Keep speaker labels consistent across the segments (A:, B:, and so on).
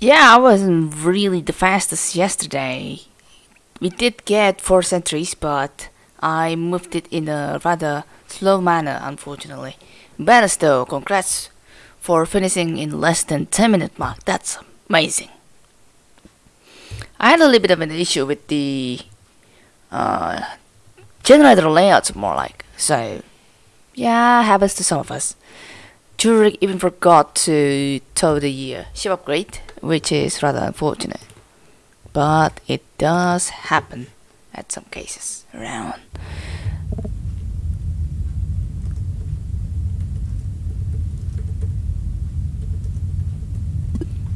A: Yeah, I wasn't really the fastest yesterday. We did get 4 centuries, but I moved it in a rather slow manner, unfortunately. Better still, congrats for finishing in less than 10 minute mark. That's amazing. I had a little bit of an issue with the uh, generator layouts, more like. So, yeah, happens to some of us. Jurek even forgot to tow the uh, ship upgrade, which is rather unfortunate. But it does happen at some cases around.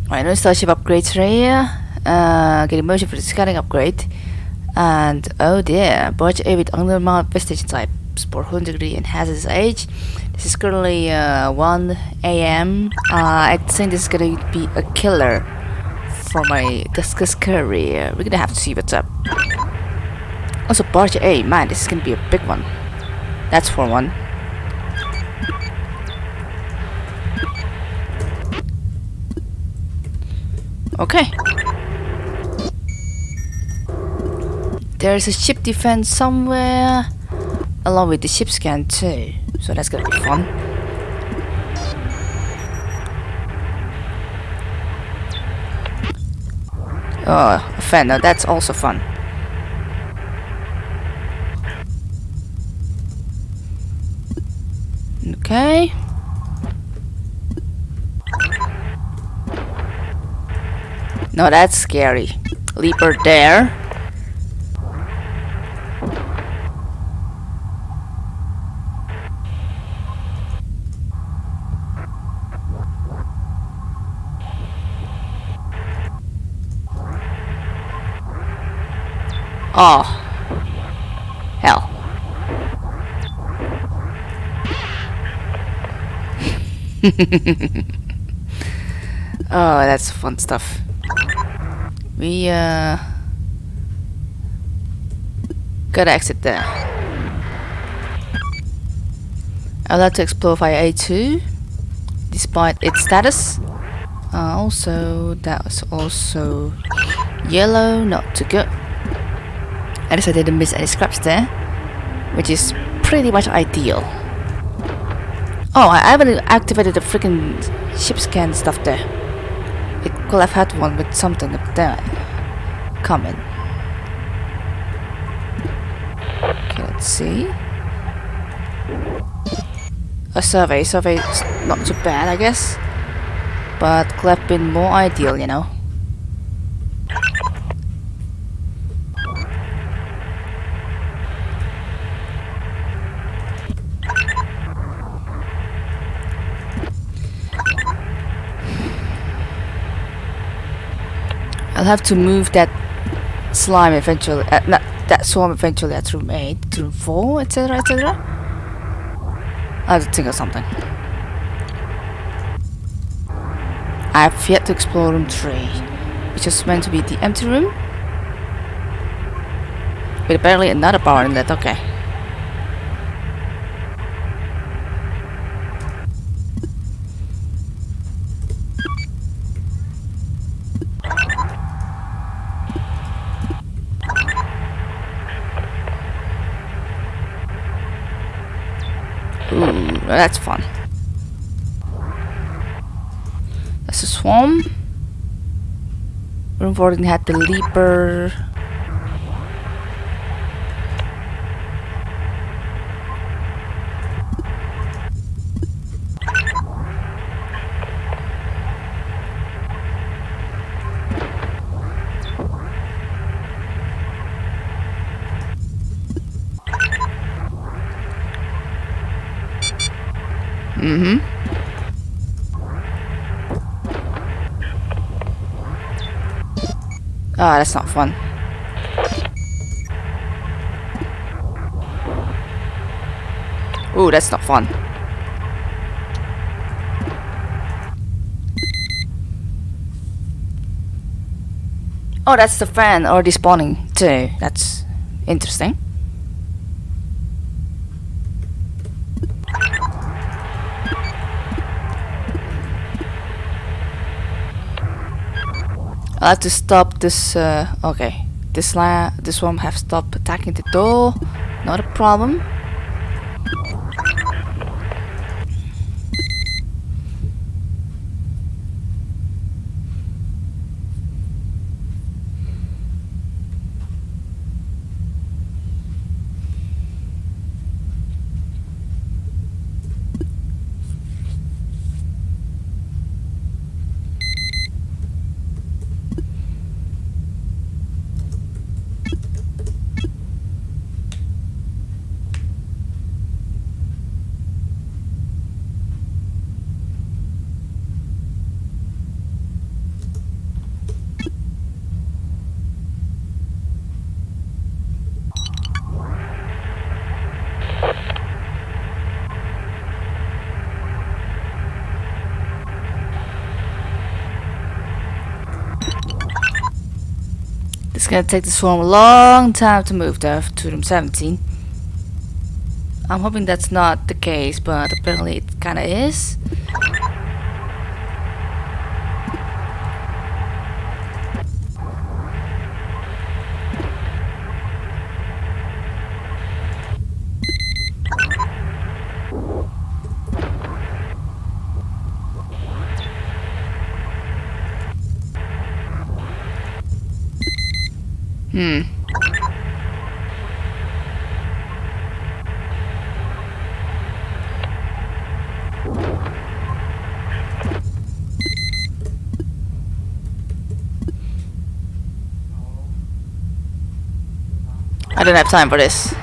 A: Alright, no starship upgrades here. Uh, getting motion for the scanning upgrade. And oh dear, Barge A with undermount vestige type, sport 100 degree and hazardous age. This is currently uh, 1 a.m. Uh, I think this is gonna be a killer for my Duskers career. We're gonna have to see what's up. Also, Barge A, man, this is gonna be a big one. That's for one. Okay. There's a ship defense somewhere, along with the ship scan too. So that's gonna be fun. Oh, fan. Now that's also fun. Okay. No, that's scary. Leaper there. Oh. Hell. oh, that's fun stuff. We, uh... Gotta exit there. Like to explore via A2, despite its status. Uh, also, that was also yellow, not too good. At least I didn't miss any scraps there, which is pretty much ideal. Oh, I haven't activated the freaking ship scan stuff there. It could have had one with something up there coming. Okay, let's see. A survey. Survey not too bad, I guess. But could have been more ideal, you know. I'll have to move that slime eventually, uh, not that swarm eventually at room 8 room 4, etc, etc. I have to think of something. I have yet to explore room 3, which is meant to be the empty room. With apparently another power in that, okay. Ooh, that's fun. That's a swarm. Room 14 had the leaper. Mm-hmm. Ah, that's not fun. Ooh, that's not fun. Oh, that's the fan already spawning too. That's interesting. I'll have to stop this, uh, okay. This this one have stopped attacking the door. Not a problem. Gonna take this swarm a long time to move there to room 17. I'm hoping that's not the case, but apparently it kinda is. Hmm. I don't have time for this.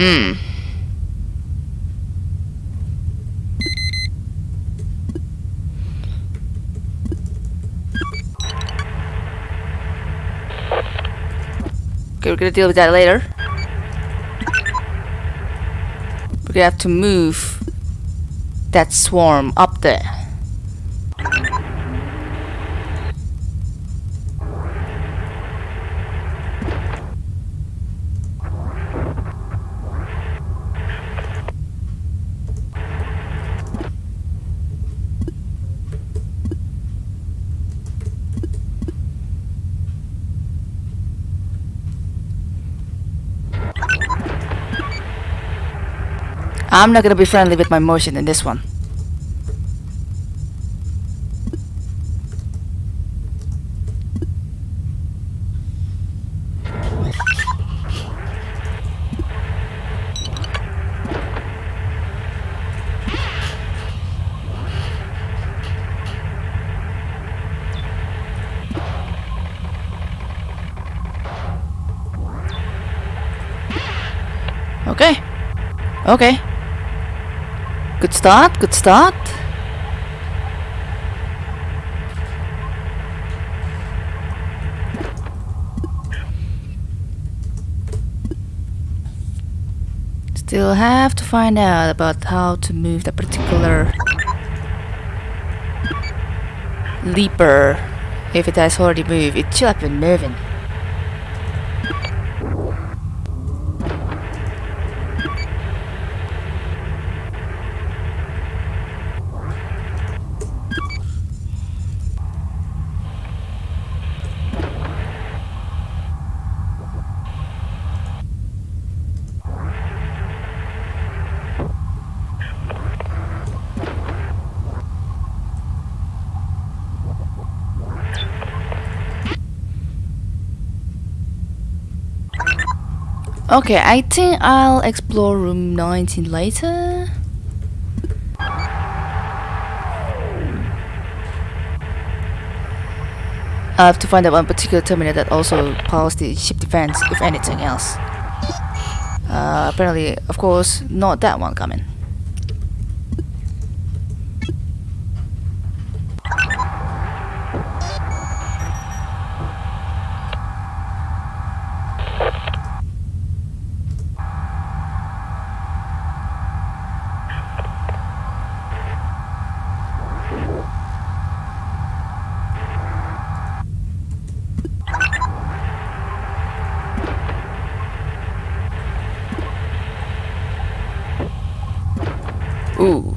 A: Hmm. Okay, we're gonna deal with that later. We're gonna have to move that swarm up there. I'm not gonna be friendly with my motion in this one. Okay. Okay. Good start, good start. Still have to find out about how to move the particular leaper. If it has already moved, it should have been moving. Okay, I think I'll explore room 19 later. I'll have to find out one particular terminal that also powers the ship defense, if anything else. Uh, apparently, of course, not that one coming. Ooh.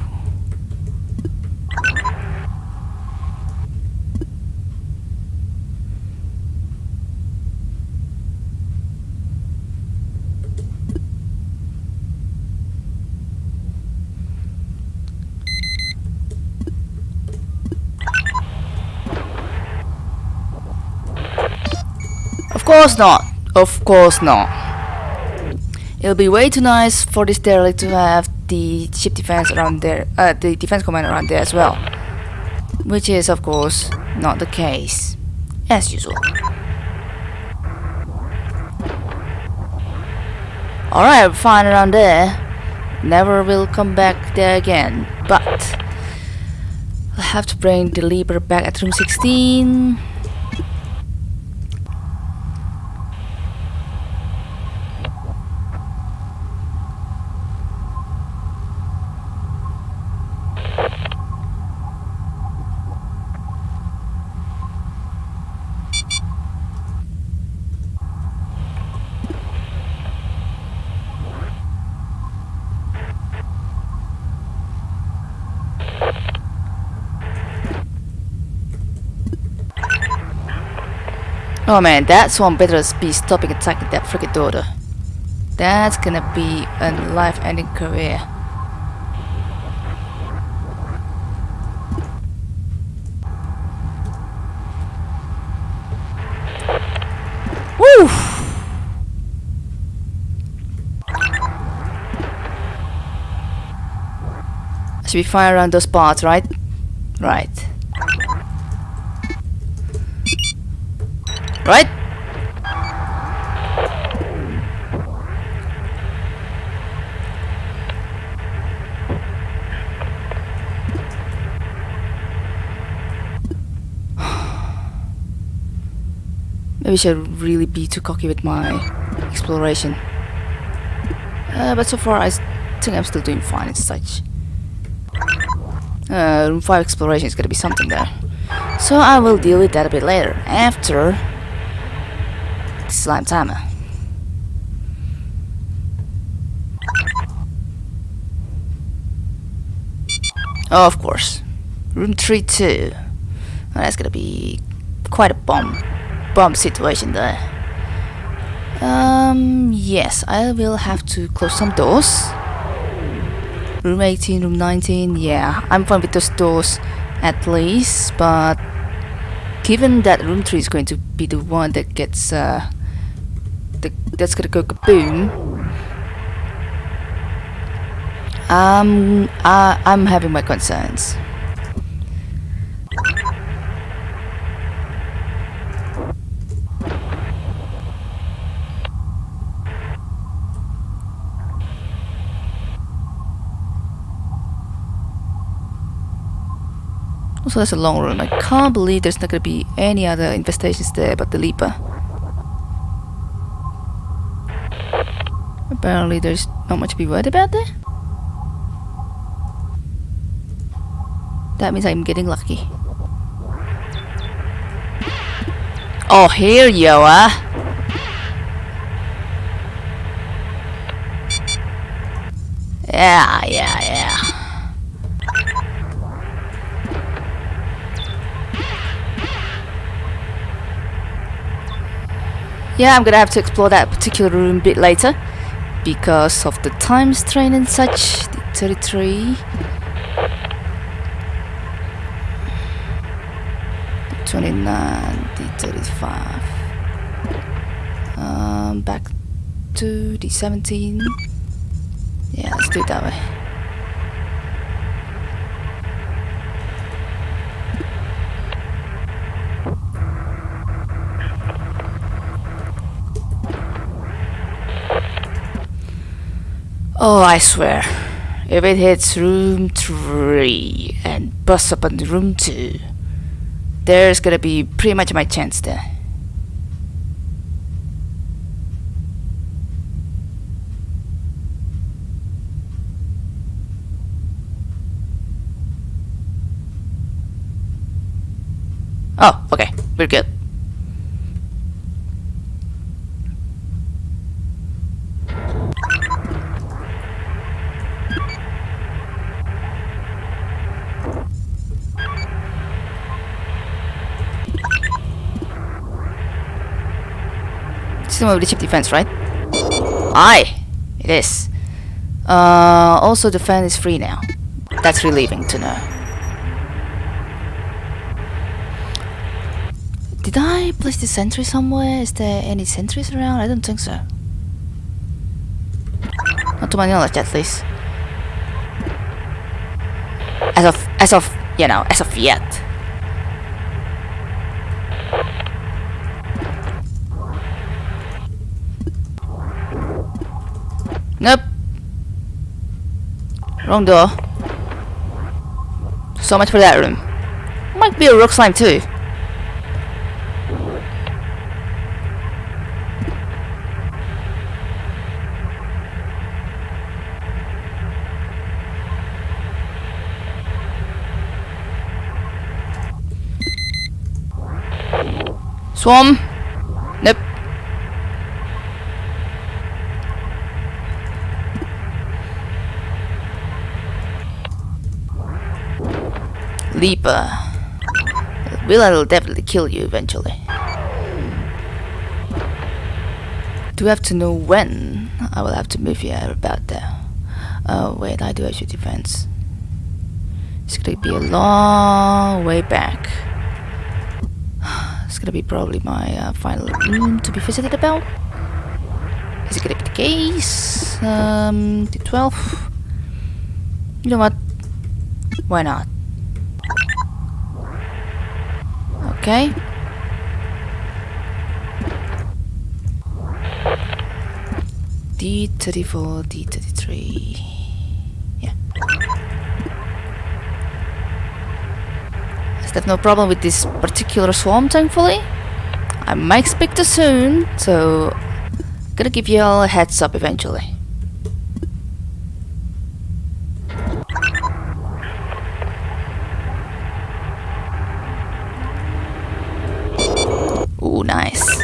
A: Of course not. Of course not. It'll be way too nice for this derelict to have the ship defense around there, uh, the defense command around there as well. Which is, of course, not the case. As usual. Alright, fine around there. Never will come back there again. But I'll have to bring the Leaper back at room 16. Oh man, that's one better be stopping attacking that frigate daughter. That's gonna be a life-ending career. Woo! Should be fine around those parts, right? Right. Right? Maybe I should really be too cocky with my exploration. Uh, but so far I think I'm still doing fine and such. Uh, room 5 exploration is gonna be something there. So I will deal with that a bit later, after slime timer. Oh, of course. Room 3-2. Well, that's gonna be quite a bomb bomb situation there. Um yes, I will have to close some doors. Room 18, room 19, yeah, I'm fine with those doors at least, but given that room 3 is going to be the one that gets uh the, that's gonna go kaboom um uh, I'm having my concerns Also, that's a long room. I can't believe there's not gonna be any other infestations there but the Leaper. Apparently, there's not much to be worried about there. That means I'm getting lucky. Oh, here you are. Yeah, yeah, yeah. Yeah, I'm gonna have to explore that particular room a bit later because of the time strain and such. The 33. 29, the 35. Um, back to the 17. Yeah, let's do it that way. Oh, I swear. If it hits room 3 and busts up on room 2, there's gonna be pretty much my chance there. Oh, okay, we're good. System of leadership defense, right? Aye, it is. Uh, also the fan is free now. That's relieving to know. Did I place the sentry somewhere? Is there any sentries around? I don't think so. Not to my knowledge, at least. As of, as of, you know, as of yet. Nope. Wrong door. So much for that room. Might be a rock slime too. Swarm. Nope. Leaper. Will will definitely kill you eventually. Do have to know when I will have to move here about there. Oh wait, I do your defense. It's gonna be a long way back. It's gonna be probably my uh, final room to be visited about. Is it gonna be the case? Um, the 12. You know what? Why not? Okay. D34, D33. Yeah. I still have no problem with this particular swarm, thankfully. I might expect it soon, so gonna give you all a heads up eventually. Ooh, nice.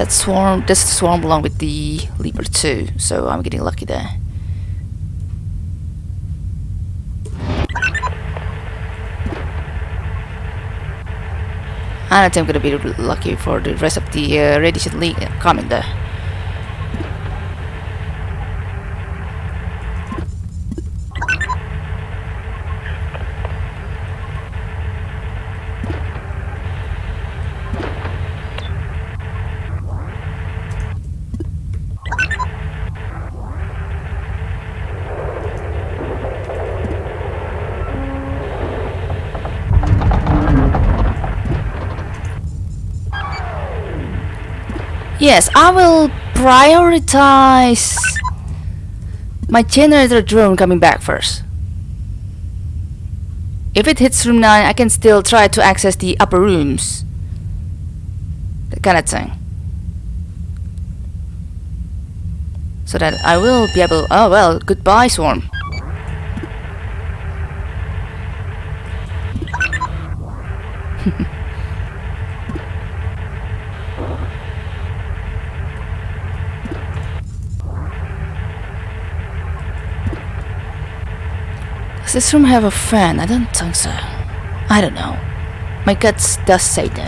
A: That swarm, this swarm belong with the Leaper too, so I'm getting lucky there. I think I'm gonna be lucky for the rest of the uh, Radiation League coming there. Yes, I will prioritize my generator drone coming back first. If it hits room 9, I can still try to access the upper rooms. That kind of thing. So that I will be able... Oh well, goodbye swarm. Does this room have a fan? I don't think so. I don't know. My guts does say no.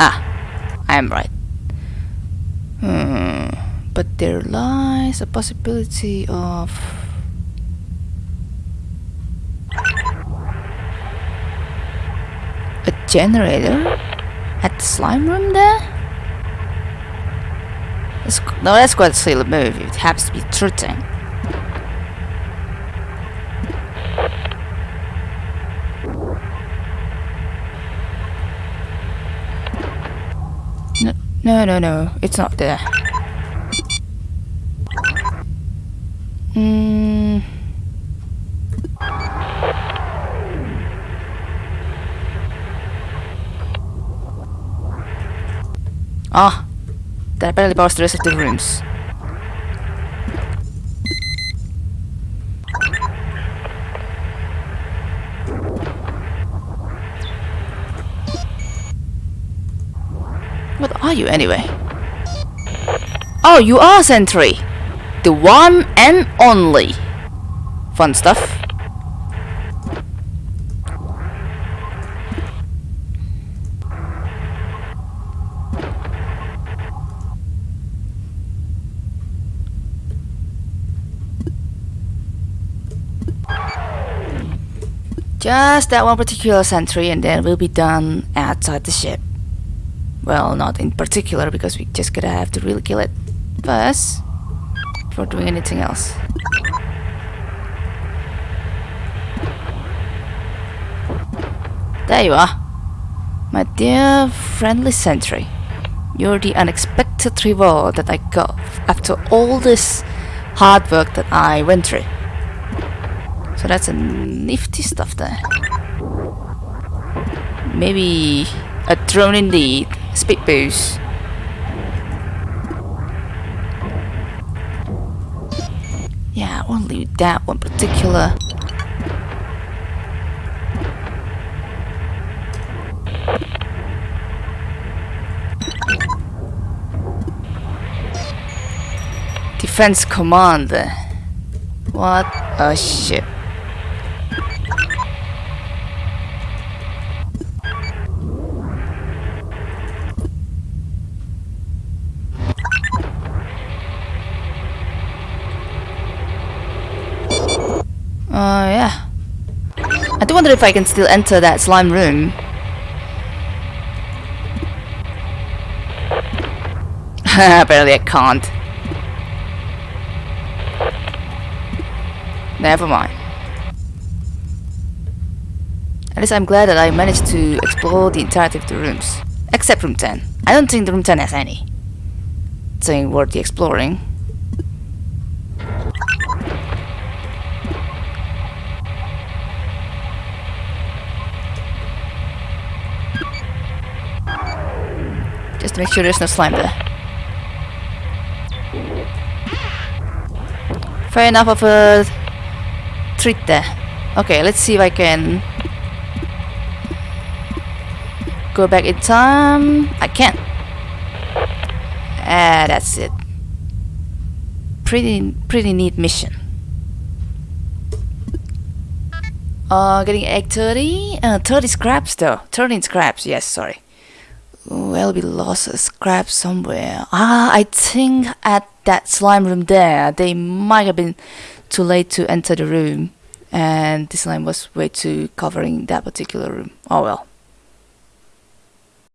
A: Ah, I am right. Hmm. But there lies a possibility of... A generator? At the slime room there? No, that's quite a silly move. It happens to be threatening. No, no, no, no. It's not there. Hmm. That apparently powers the rest of the rooms. What are you anyway? Oh, you are Sentry! The one and only! Fun stuff. Just that one particular sentry and then we'll be done outside the ship. Well, not in particular because we just gonna have to really kill it first before doing anything else. There you are. My dear friendly sentry. You're the unexpected reward that I got after all this hard work that I went through. So that's a nifty stuff there. Maybe a drone indeed. Speed boost. Yeah, only that one particular. Defense commander. What a shit. Uh, yeah. I do wonder if I can still enter that slime room. Apparently I can't. Never mind. At least I'm glad that I managed to explore the entirety of the rooms. Except room 10. I don't think the room 10 has any. Thing worthy exploring. Just to make sure there's no slime there. Fair enough of a treat there. Okay, let's see if I can go back in time. I can't. Ah, that's it. Pretty, pretty neat mission. Uh, getting egg 30? Uh, 30 scraps though. 13 scraps, yes, sorry. Well, we lost a scrap somewhere. Ah, I think at that slime room there, they might have been too late to enter the room. And this slime was way too covering that particular room. Oh well.